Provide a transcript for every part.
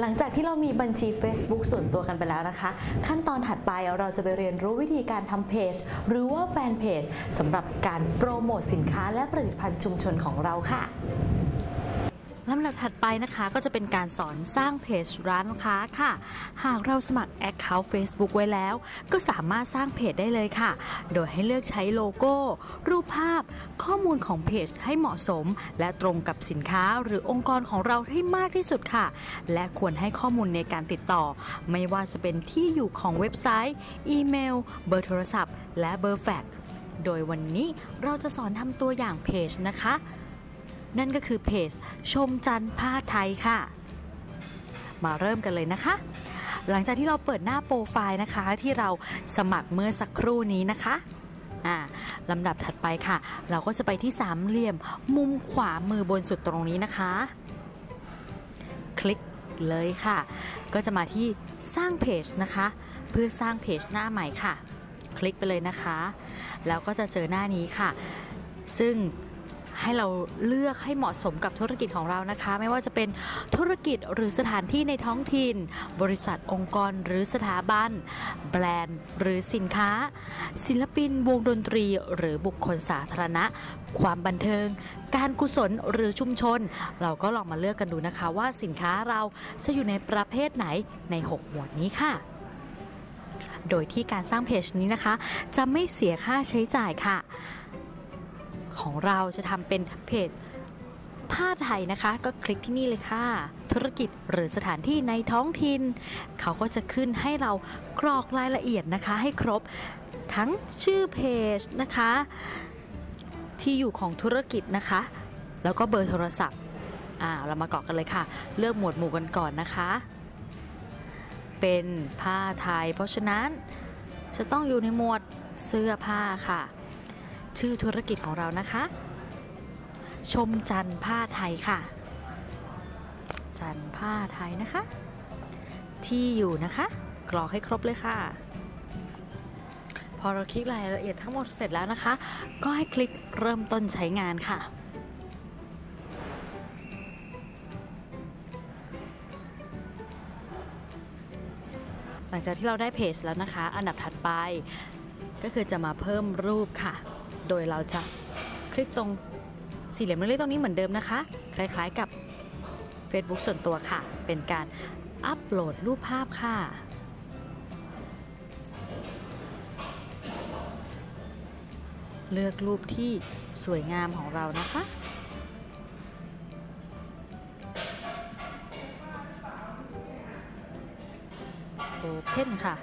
หลังจากที่เรามีบัญชี Facebook ส่วนตัวกันไปแล้วนะคะ ขั้นตอนถัดไปเราจะไปเรียนรู้วิธีการทำเพจหรือว่าแฟนเพจสำหรับการโปรโมทสินค้าและผลิตภัณฑ์ชุมชนของเราค่ะ ลำดับถัดไปนะคะก็จะเป็นการสอนสร้างเพจร้านค้าค่ะ หากเราสมัคร Account Facebook ไว้แล้ว ก็สามารถสร้างเพจได้เลยค่ะ โดยให้เลือกใช้โลโก้ รูปภาพ ข้อมูลของเพจให้เหมาะสม และตรงกับสินค้าหรือองค์กรของเราให้มากที่สุดค่ะ และควรให้ข้อมูลในการติดต่อ ไม่ว่าจะเป็นที่อยู่ของเว็บไซต์ อีเมล เบอร์โทรศัพท์ และเบอร์แฟกซ์โดยวันนี้เราจะสอนทำตัวอย่างเพจนะคะ นั่นก็คือเพจชมจันทร์ผ้าไทยค่ะ มาเริ่มกันเลยนะคะ หลังจากที่เราเปิดหน้าโปรไฟล์นะคะที่เราสมัครเมื่อสักครู่นี้นะคะอ่าลำดับถัดไปค่ะ เราก็จะไปที่สามเหลี่ยมมุมขวามือบนสุดตรงนี้นะคะ คลิกเลยค่ะ ก็จะมาที่สร้างเพจนะคะ เพื่อสร้างเพจหน้าใหม่ค่ะ คลิกไปเลยนะคะ แล้วก็จะเจอหน้านี้ค่ะ ซึ่ง ให้เราเลือกให้เหมาะสมกับธุรกิจของเรานะคะ ไม่ว่าจะเป็นธุรกิจหรือสถานที่ในท้องถิ่น บริษัทองค์กรหรือสถาบัน แบรนด์หรือสินค้า ศิลปินวงดนตรีหรือบุคคลสาธารณะ ความบันเทิง การกุศลหรือชุมชน เราก็ลองมาเลือกกันดูนะคะ ว่าสินค้าเราจะอยู่ในประเภทไหนใน 6 หมวดนี้ค่ะโดยที่การสร้างเพจนี้นะคะ จะไม่เสียค่าใช้จ่ายค่ะ ของเราจะทำเป็นเพจผ้าไทยนะคะ ก็คลิกที่นี่เลยค่ะ ธุรกิจหรือสถานที่ในท้องถิ่นเขาก็จะขึ้นให้เรากรอกรายละเอียดนะคะ ให้ครบทั้งชื่อเพจนะคะ ที่อยู่ของธุรกิจนะคะ แล้วก็เบอร์โทรศัพท์อ่าเรามากรอกกันเลยค่ะ เลือกหมวดหมู่กันก่อนนะคะ เป็นผ้าไทย เพราะฉะนั้นจะต้องอยู่ในหมวดเสื้อผ้าค่ะ ชื่อธุรกิจของเรานะคะ ชมจันท์ผ้าไทยค่ะ จันท์ผ้าไทยนะคะ ที่อยู่นะคะ กรอกให้ครบเลยค่ะ พอเราคลิกรายละเอียดทั้งหมดเสร็จแล้วนะคะ ก็ให้คลิกเริ่มต้นใช้งานค่ะหลังจากที่เราได้เพจแล้วนะคะ อันดับถัดไปก็คือจะมาเพิ่มรูปค่ะ โดยเราจะคลิกตรงสี่เหลี่ยมเล็กๆตรงนี้เหมือนเดิมนะคะ คล้ายๆกับ Facebook ส่วนตัวค่ะ เป็นการอัปโหลดรูปภาพค่ะ เลือกรูปที่สวยงามของเรานะคะโอเพนค่ะ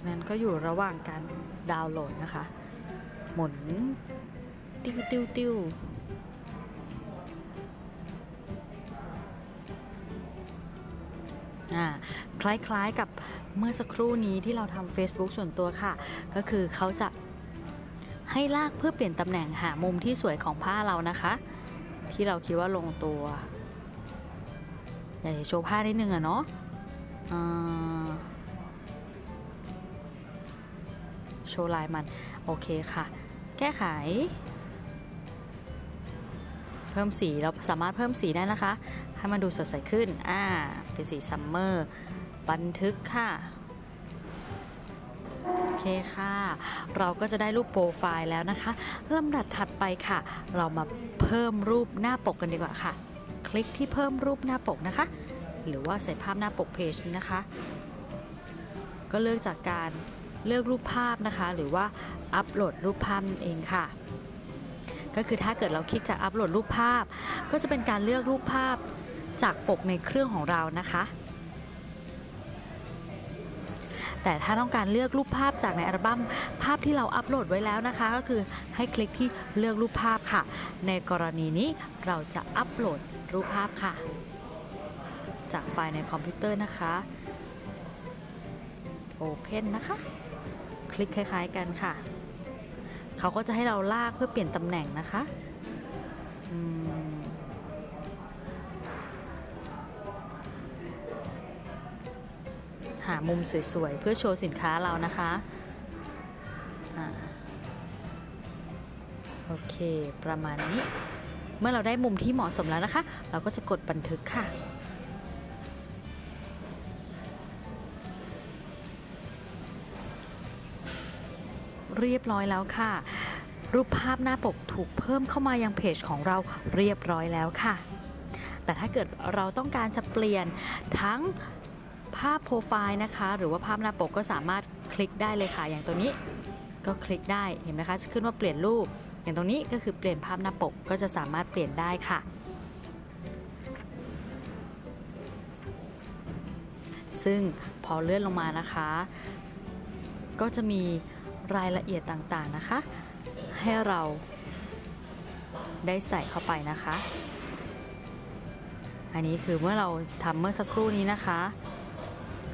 จากนั้นก็อยู่ระหว่างการดาวน์โหลดนะคะ หมุนติ้วติ้วติ้วคล้ายๆกับเมื่อสักครู่นี้ที่เราทำ Facebook ส่วนตัวค่ะ ก็คือเขาจะให้ลากเพื่อเปลี่ยนตำแหน่งหามุมที่สวยของผ้าเรานะคะ ที่เราคิดว่าลงตัว อยากจะโชว์ผ้านิดนึงอะเนาะ โชว์ลายมัน โอเคค่ะ แก้ไข เพิ่มสีเราสามารถเพิ่มสีได้นะคะ ให้มันดูสดใสขึ้น อ่า เป็นสี summer บันทึกค่ะโอเคค่ะ เราก็จะได้รูปโปรไฟล์แล้วนะคะลำดับถัดไปค่ะ เรามาเพิ่มรูปหน้าปกกันดีกว่าค่ะ คลิกที่เพิ่มรูปหน้าปกนะคะ หรือว่าใส่ภาพหน้าปกเพจนี้นะคะ ก็เลือกจากการ เลือกรูปภาพนะคะ หรือว่าอัปโหลดรูปภาพนั่นเองค่ะ ก็คือถ้าเกิดเราคลิกจากอัปโหลดรูปภาพ ก็จะเป็นการเลือกรูปภาพจากปกในเครื่องของเรานะคะ แต่ถ้าต้องการเลือกรูปภาพจากในอัลบั้มภาพที่เราอัปโหลดไว้แล้วนะคะ ก็คือให้คลิกที่เลือกรูปภาพค่ะ ในกรณีนี้เราจะอัปโหลดรูปภาพค่ะ จากไฟล์ในคอมพิวเตอร์นะคะ Open นะคะ คลิกคล้าย ๆ กันค่ะ เขาก็จะให้เราลากเพื่อเปลี่ยนตำแหน่งนะคะหามุมสวยๆ เพื่อโชว์สินค้าเรานะคะอ่าโอเค ประมาณนี้ เมื่อเราได้มุมที่เหมาะสมแล้วนะคะ เราก็จะกดบันทึกค่ะ เรียบร้อยแล้วค่ะ รูปภาพหน้าปกถูกเพิ่มเข้ามายังเพจของเราเรียบร้อยแล้วค่ะ แต่ถ้าเกิดเราต้องการจะเปลี่ยนทั้งภาพโปรไฟล์นะคะ หรือว่าภาพหน้าปกก็สามารถคลิกได้เลยค่ะ อย่างตัวนี้ก็คลิกได้เห็นไหมคะจะขึ้นว่าเปลี่ยนรูป อย่างตรงนี้ก็คือเปลี่ยนภาพหน้าปกก็จะสามารถเปลี่ยนได้ค่ะซึ่งพอเลื่อนลงมานะคะ ก็จะมี รายละเอียดต่างๆนะคะ ให้เราได้ใส่เข้าไปนะคะ อันนี้คือเมื่อเราทำเมื่อสักครู่นี้นะคะ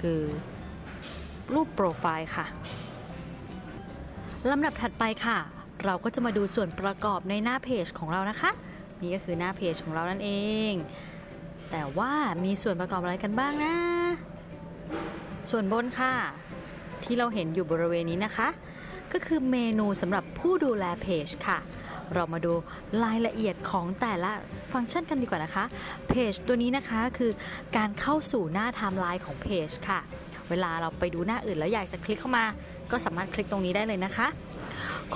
คือรูปโปรไฟล์ค่ะลำดับถัดไปค่ะ เราก็จะมาดูส่วนประกอบในหน้าเพจของเรานะคะ นี่ก็คือหน้าเพจของเรานั่นเอง แต่ว่ามีส่วนประกอบอะไรกันบ้างนะ ส่วนบนค่ะ ที่เราเห็นอยู่บริเวณนี้นะคะ ก็คือเมนูสำหรับผู้ดูแลเพจค่ะ เรามาดูรายละเอียดของแต่ละฟังก์ชันกันดีกว่านะคะ เพจตัวนี้นะคะคือการเข้าสู่หน้าไทม์ไลน์ของเพจค่ะ เวลาเราไปดูหน้าอื่นแล้วอยากจะคลิกเข้ามา ก็สามารถคลิกตรงนี้ได้เลยนะคะ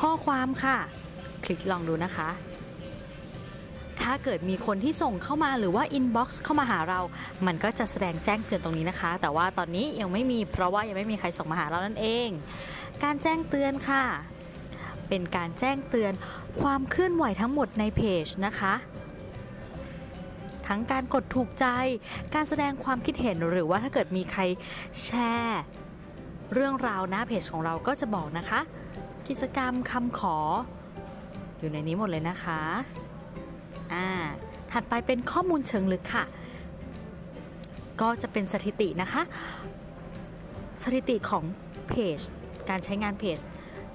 ข้อความค่ะ คลิกลองดูนะคะถ้าเกิดมีคนที่ส่งเข้ามาหรือว่า inbox เข้ามาหาเรา มันก็จะแสดงแจ้งเตือนตรงนี้นะคะ แต่ว่าตอนนี้ยังไม่มีเพราะว่ายังไม่มีใครส่งมาหาเรานั่นเอง การแจ้งเตือนค่ะ เป็นการแจ้งเตือนความเคลื่อนไหวทั้งหมดในเพจนะคะ ทั้งการกดถูกใจ การแสดงความคิดเห็นหรือว่าถ้าเกิดมีใครแชร์เรื่องราวหน้าเพจของเราก็จะบอกนะคะ กิจกรรมคำขอ อยู่ในนี้หมดเลยนะคะอ่าถัดไปเป็นข้อมูลเชิงลึกค่ะ ก็จะเป็นสถิตินะคะ สถิติของเพจ การใช้งานเพจ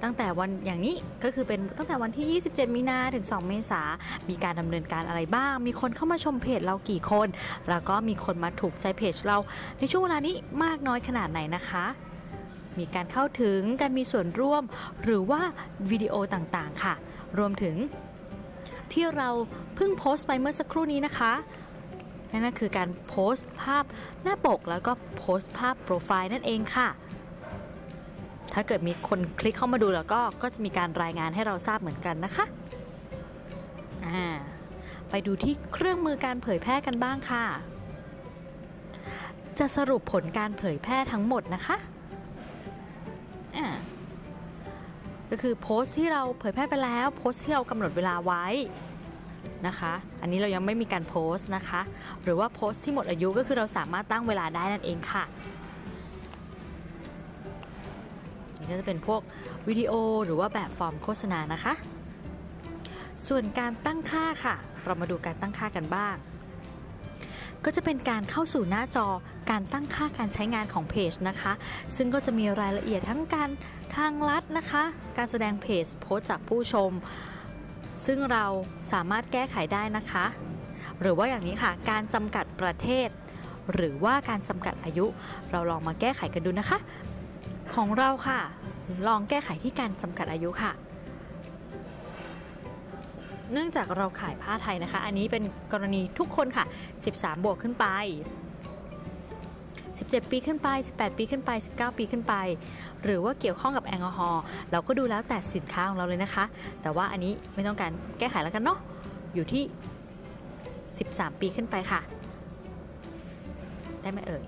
ตั้งแต่วันอย่างนี้ก็คือเป็นตั้งแต่วันที่ 27 มีนาถึง 2 เมษา มีการดำเนินการอะไรบ้าง มีคนเข้ามาชมเพจเรากี่คน แล้วก็มีคนมาถูกใจเพจเราในช่วงเวลานี้มากน้อยขนาดไหนนะคะ มีการเข้าถึงการมีส่วนร่วม หรือว่าวิดีโอต่างๆค่ะ รวมถึง ที่เราเพิ่งโพสต์ไปเมื่อสักครู่นี้นะคะนั่นก็คือการโพสต์ภาพหน้าปกแล้วก็โพสต์ภาพโปรไฟล์นั่นเองค่ะ ถ้าเกิดมีคนคลิกเข้ามาดูแล้วก็ก็จะมีการรายงานให้เราทราบเหมือนกันนะคะอ่าไปดูที่เครื่องมือการเผยแพร่กันบ้างค่ะ จะสรุปผลการเผยแพร่ทั้งหมดนะคะอ่าก็คือโพสต์ที่เราเผยแพร่ไปแล้วโพสต์ที่เรากำหนดเวลาไว้นะคะ อันนี้เรายังไม่มีการโพสต์นะคะ หรือว่าโพสต์ที่หมดอายุก็คือเราสามารถตั้งเวลาได้นั่นเองค่ะ นี่ก็จะเป็นพวกวิดีโอหรือว่าแบบฟอร์มโฆษณานะคะ ส่วนการตั้งค่าค่ะ เรามาดูการตั้งค่ากันบ้าง ก็จะเป็นการเข้าสู่หน้าจอการตั้งค่าการใช้งานของเพจนะคะ ซึ่งก็จะมีรายละเอียดทั้งการทางลัดนะคะ การแสดงเพจโพสจากผู้ชม ซึ่งเราสามารถแก้ไขได้นะคะ หรือว่าอย่างนี้ค่ะ การจำกัดประเทศ หรือว่าการจำกัดอายุ เราลองมาแก้ไขกันดูนะคะ ของเราค่ะ ลองแก้ไขที่การจำกัดอายุค่ะ เนื่องจากเราขายผ้าไทยนะคะ อันนี้เป็นกรณีทุกคนค่ะ 13 บวกขึ้นไป 17 ปีขึ้นไป 18 ปีขึ้นไป 19 ปีขึ้นไป หรือว่าเกี่ยวข้องกับแอลกอฮอล์เราก็ดูแล้วแต่สินค้าของเราเลยนะคะ แต่ว่าอันนี้ไม่ต้องการแก้ไขแล้วกันเนาะอยู่ที่ 13 ปีขึ้นไปค่ะ ได้ไหมเอ่ย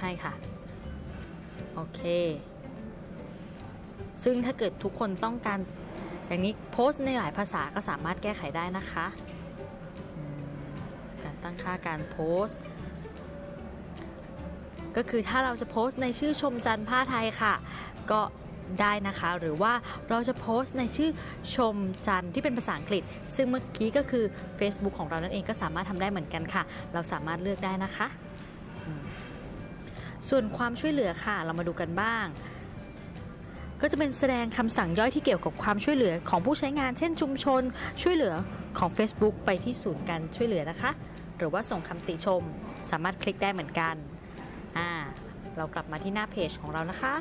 ให้มันถึงให้ค่ะ โอเค ซึ่งถ้าเกิดทุกคนต้องการอย่างนี้โพสต์ในหลายภาษาก็สามารถแก้ไขได้นะคะ การตั้งค่าการโพสต์ ก็คือถ้าเราจะโพสต์ในชื่อชมจันผ้าไทยค่ะ ก็ได้นะคะ หรือว่าเราจะโพสต์ในชื่อชมจันที่เป็นภาษาอังกฤษ ซึ่งเมื่อกี้ก็คือ Facebook ของเรานั่นเองก็สามารถทำได้เหมือนกันค่ะ เราสามารถเลือกได้นะคะ ส่วนความช่วยเหลือค่ะเรามาดูกันบ้าง ก็จะเป็นแสดงคำสั่งย่อยที่เกี่ยวกับความช่วยเหลือของผู้ใช้งาน เช่นชุมชน ช่วยเหลือของ Facebook ไปที่ศูนย์การช่วยเหลือนะคะ หรือว่าส่งคำติชม สามารถคลิกได้เหมือนกันอ่าเรากลับมาที่หน้าเพจของเรานะคะ